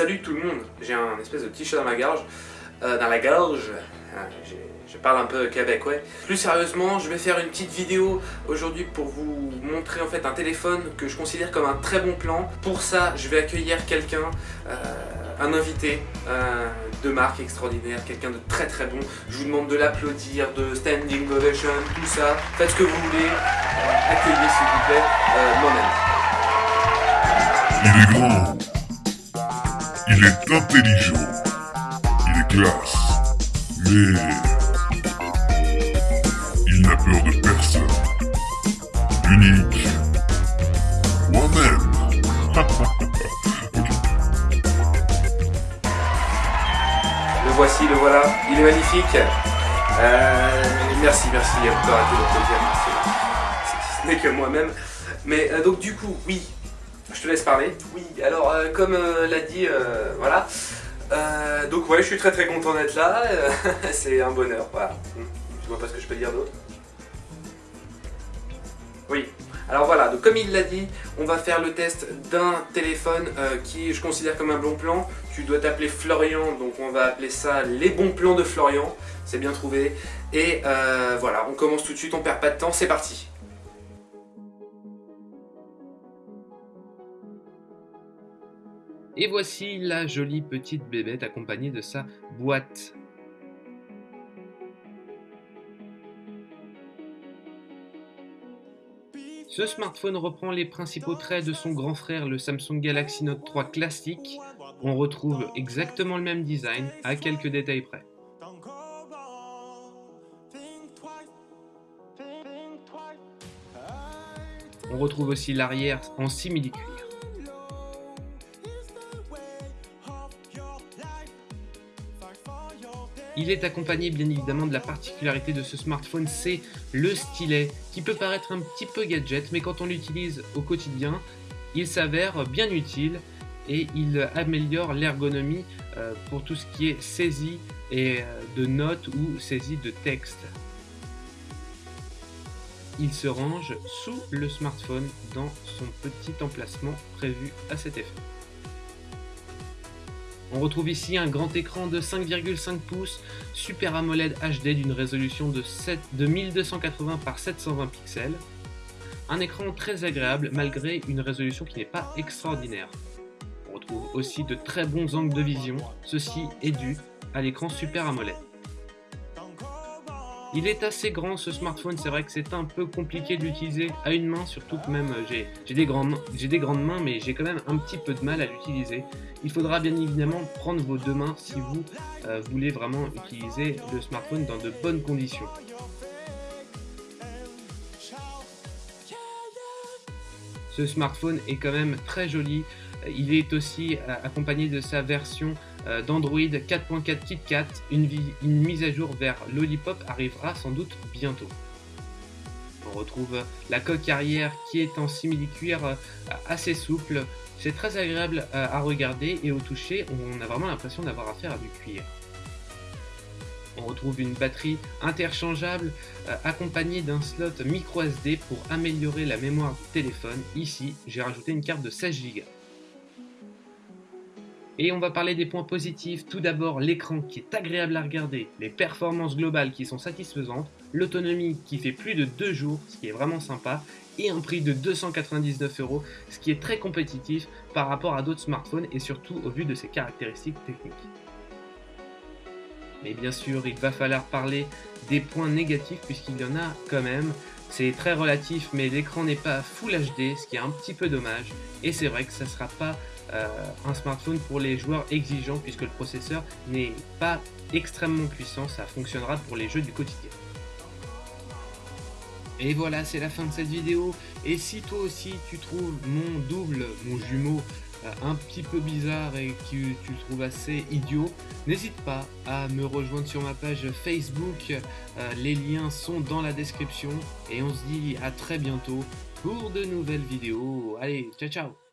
Salut tout le monde, j'ai un espèce de t-shirt dans la gorge, euh, dans la gorge, ah, je parle un peu québécois. Plus sérieusement, je vais faire une petite vidéo aujourd'hui pour vous montrer en fait un téléphone que je considère comme un très bon plan. Pour ça, je vais accueillir quelqu'un, euh, un invité euh, de marque extraordinaire, quelqu'un de très très bon. Je vous demande de l'applaudir, de standing ovation, tout ça. Faites ce que vous voulez. accueillez s'il vous plaît mon Il est grand. Il est intelligent. Il est classe. Mais il n'a peur de personne. Unique. Moi-même. Le voici, le voilà. Il est magnifique. Euh, merci, merci. Il a arrêter de dire. Ce n'est que moi-même. Mais euh, donc du coup, oui, je te laisse parler. Oui, alors euh, comme euh, l'a dit, euh, voilà. donc ouais, je suis très très content d'être là. c'est un bonheur, voilà. Je vois pas ce que je peux dire d'autre. Oui, alors voilà, donc comme il l'a dit, on va faire le test d'un téléphone qui je considère comme un bon plan. Tu dois t'appeler Florian, donc on va appeler ça les bons plans de Florian. C'est bien trouvé. Et voilà, on commence tout de suite, on perd pas de temps, c'est parti. Et voici la jolie petite bébête accompagnée de sa boîte. Ce smartphone reprend les principaux traits de son grand frère, le Samsung Galaxy Note 3 classique. On retrouve exactement le même design, à quelques détails près. On retrouve aussi l'arrière en simili-cuir. Il est accompagné bien évidemment de la particularité de ce smartphone, c'est le stylet, qui peut paraître un petit peu gadget, mais quand on l'utilise au quotidien, il s'avère bien utile et il améliore l'ergonomie euh, pour tout ce qui est saisie euh, de notes ou saisie de texte. Il se range sous le smartphone dans son petit emplacement prévu à cet effet. On retrouve ici un grand écran de 5,5 pouces Super AMOLED HD d'une résolution de, 7, 1280 par 720 pixels. Un écran très agréable malgré une résolution qui n'est pas extraordinaire. On retrouve aussi de très bons angles de vision, ceci est dû à l'écran Super AMOLED. Il est assez grand ce smartphone, c'est vrai que c'est un peu compliqué d'utiliser à une main, surtout que même euh, j'ai des, grandes, des grandes mains, mais j'ai quand même un petit peu de mal à l'utiliser. Il faudra bien évidemment prendre vos deux mains si vous euh, voulez vraiment utiliser le smartphone dans de bonnes conditions. Ce smartphone est quand même très joli, il est aussi euh, accompagné de sa version d'Android 4.4 KitKat. Une, mise à jour vers Lollipop arrivera sans doute bientôt. On retrouve la coque arrière qui est en simili-cuir euh, assez souple. C'est très agréable à regarder et au toucher, on a vraiment l'impression d'avoir affaire à du cuir. On retrouve une batterie interchangeable accompagnée d'un slot micro SD pour améliorer la mémoire du téléphone. Ici, j'ai rajouté une carte de 16 Go. Et on va parler des points positifs. Tout d'abord, l'écran qui est agréable à regarder, les performances globales qui sont satisfaisantes, l'autonomie qui fait plus de 2 jours, ce qui est vraiment sympa, et un prix de 299 euros, ce qui est très compétitif par rapport à d'autres smartphones et surtout au vu de ses caractéristiques techniques. Mais bien sûr, il va falloir parler des points négatifs puisqu'il y en a quand même. C'est très relatif, mais l'écran n'est pas Full HD, ce qui est un petit peu dommage. Et c'est vrai que ça ne sera pas euh, un smartphone pour les joueurs exigeants puisque le processeur n'est pas extrêmement puissant, ça fonctionnera pour les jeux du quotidien. Et voilà, c'est la fin de cette vidéo. Et si toi aussi tu trouves mon double, mon jumeau, un petit peu bizarre et que tu trouves assez idiot, n'hésite pas à me rejoindre sur ma page Facebook. Euh, les liens sont dans la description. Et on se dit à très bientôt pour de nouvelles vidéos. Allez, ciao ciao